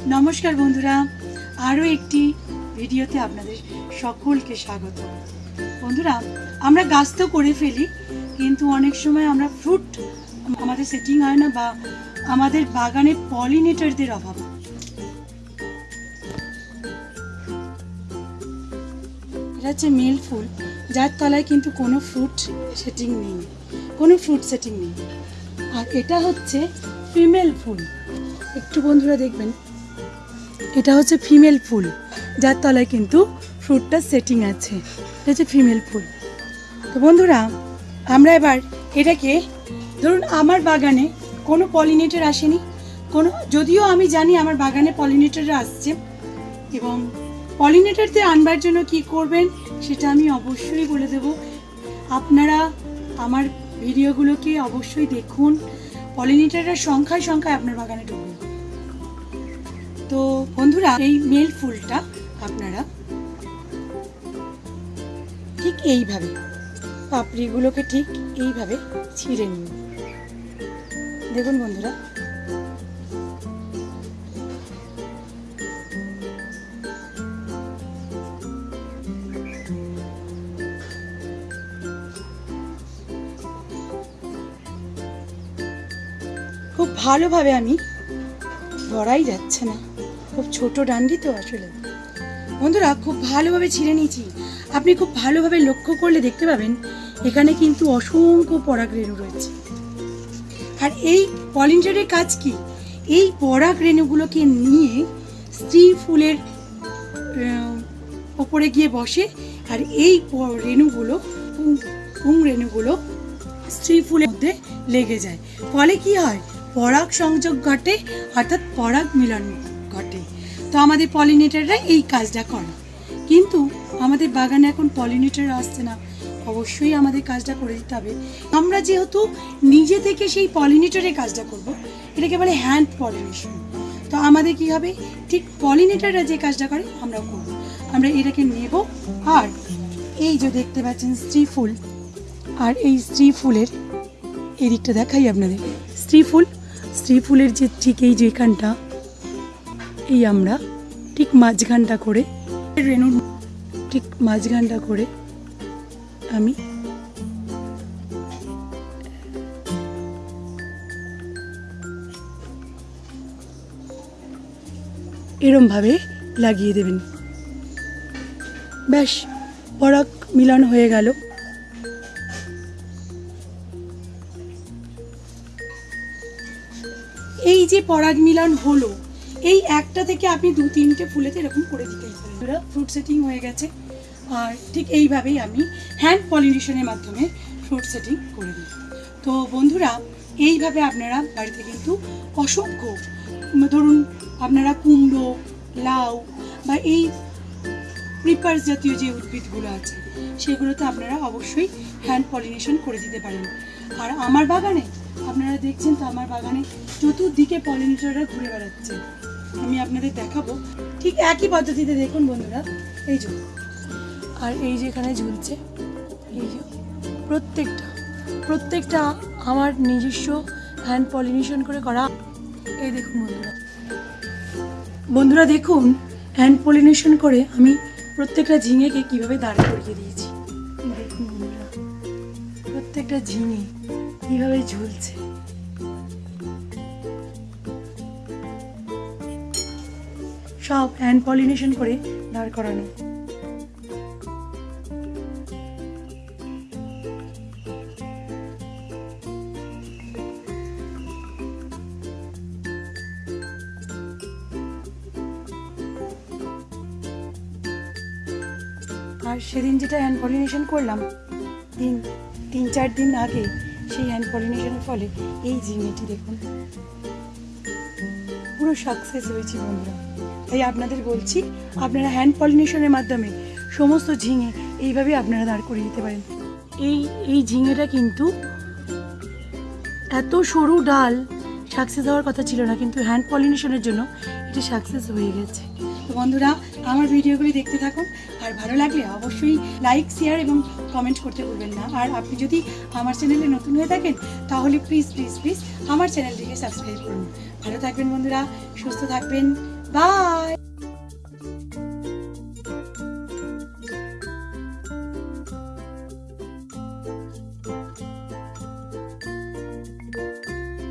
নমস্কার বন্ধুরা, আরও একটি ভিডিওতে আপনাদের সকলকে স্বাগত। বন্ধুরা, আমরা গাছ তো করে ফেলি, কিন্তু অনেক সময় আমরা ফ্রুট আমাদের সেটিং হয় না বা আমাদের বাগানে পলিনেটরদের অভাব। এটা হচ্ছে মেল ফুল, যার তলায় কিন্তু কোনো ফ্রুট সেটিং নেই, কোনো ফ্রুট সেটিং নেই। আর এটা হচ্ছে ফিমেল ফুল। একটু বন্ধুরা দেখবেন এটা হচ্ছে ফিমেল ফুল, যার তলায় কিন্তু ফ্রুটটা সেটিং আছে। এটা হচ্ছে ফিমেল ফুল। তো বন্ধুরা, আমরা এবার এটাকে, ধরুন আমার বাগানে কোনো পলিনেটর আসেনি, কোনো, যদিও আমি জানি আমার বাগানে পলিনেটররা আসছে, এবং পলিনেটরদের আনবার জন্য কি করবেন সেটা আমি অবশ্যই বলে দেব। আপনারা আমার ভিডিওগুলোকে অবশ্যই দেখুন। পলিনেটরের সংখ্যায় সংখ্যায় আপনার বাগানে ঢুকবে। তো বন্ধুরা, এই মেল ফুলটা আপনারা ঠিক এইভাবে, পাপড়িগুলোকে ঠিক এইভাবে ছিঁড়ে নিন। দেখুন বন্ধুরা। খুব ভালোভাবে আমি ধরাই যাচ্ছে না। খুব ছোট ডান্ডি তো আসলে। বন্ধুরা, খুব ভালোভাবে ছিঁড়ে নিয়েছি। আপনি খুব ভালোভাবে লক্ষ্য করলে দেখতে পাবেন, এখানে কিন্তু অসংখ্য পরাগ রেণু রয়েছে। আর এই পলিনেটারের কাজ কি? এই পরাগ রেণুগুলোকে নিয়ে স্ত্রী ফুলের ওপরে গিয়ে বসে, আর এই রেণুগুলো পুং রেণুগুলো স্ত্রী ফুলের মধ্যে লেগে যায়। ফলে কি হয়? পরাগ সংযোগ ঘটে, অর্থাৎ পরাগ মিলন ঘটে। তো আমাদের পলিনেটাররা এই কাজটা করে। কিন্তু আমাদের বাগানে এখন পলিনেটার আসছে না। অবশ্যই আমাদের কাজটা করে দিতে হবে। আমরা যেহেতু নিজে থেকে সেই পলিনেটারের কাজটা করব, এটাকে বলে হ্যান্ড পলিনেশন তো আমাদের কি হবে? ঠিক পলিনেটাররা যে কাজটা করে আমরা করব। আমরা এটাকে নেব আর এই যে দেখতে পাচ্ছেন স্ত্রী ফুল, আর এই স্ত্রী ফুলের এই দিকটা দেখাই আপনাদের। স্ত্রী ফুল, স্ত্রী ফুলের যে ঠিক এই যে এখানটা এই আমরা ঠিক মাঝখানটা করে রেণুর ঠিক মাঝখানটা করে আমি এরমভাবে লাগিয়ে দেবেন। ব্যাস, পরাগ মিলন হয়ে গেল। এই যে পরাগ মিলন হলো এই একটা থেকে আপনি দু তিনটে ফুলেতে এরকম করে দিতেই পারেন। ফ্রুট সেটিং হয়ে গেছে। আর ঠিক এইভাবেই আমি হ্যান্ড পলিনেশনের মাধ্যমে ফ্রুট সেটিং করে দিই। তো বন্ধুরা, এইভাবে আপনারা বাড়িতে কিন্তু অসংখ্য, ধরুন আপনারা কুমড়ো, লাউ বা এই প্রিপার্স জাতীয় যে উদ্ভিদগুলো আছে, সেগুলোতে আপনারা অবশ্যই হ্যান্ড পলিনেশন করে দিতে পারেন। আর আমার বাগানে, আপনারা দেখছেন তো আমার বাগানে চতুর্দিকে পলিনেটররা ঘুরে বেড়াচ্ছে। আমি আপনাদের দেখাবো। ঠিক একই পদ্ধতিতে দেখুন বন্ধুরা, এই যে। আর এই যে এখানে ঝুলছে, এই যে প্রত্যেকটা প্রত্যেকটা আমার নিজস্ব হ্যান্ড পলিনেশন করে করা। এই দেখুন বন্ধুরা। বন্ধুরা দেখুন হ্যান্ড পলিনেশন করে আমি প্রত্যেকটা ঝিঙেকে কীভাবে দাঁড় করিয়ে দিয়েছি। দেখুন বন্ধুরা, প্রত্যেকটা ঝিঙে কীভাবে ঝুলছে। সব হ্যান্ড পলিনেশন করে দাঁড় করানো। আর সেদিন যেটা হ্যান্ড পলিনেশন করলাম, তিন তিন, চার দিন আগে সেই হ্যান্ড পলিনেশনের ফলে এই ঝিঙেটি দেখুন। সাকসেস হয়েছে বন্ধুরা? তাই আপনাদের বলছি, আপনারা হ্যান্ড পলিনেশনের মাধ্যমে সমস্ত ঝিঙে এইভাবে আপনারা দাঁড় করিয়ে দিতে পারেন। এই এই ঝিঙেটা কিন্তু এত সরু ডাল সাকসেস হওয়ার কথা ছিল না, কিন্তু হ্যান্ড পলিনেশনের জন্য এটা সাকসেস হয়ে গেছে। তো বন্ধুরা, আমার ভিডিওগুলি দেখতে থাকুন। আর ভালো লাগলে অবশ্যই লাইক শেয়ার এবং কমেন্ট করতে ভুলবেন না। আর আপনি যদি আমার চ্যানেলে নতুন হয়ে থাকেন, তাহলে প্লিজ প্লিজ প্লিজ আমার চ্যানেলটিকে সাবস্ক্রাইব করুন। ভালো থাকবেন বন্ধুরা, সুস্থ থাকবেন। বাই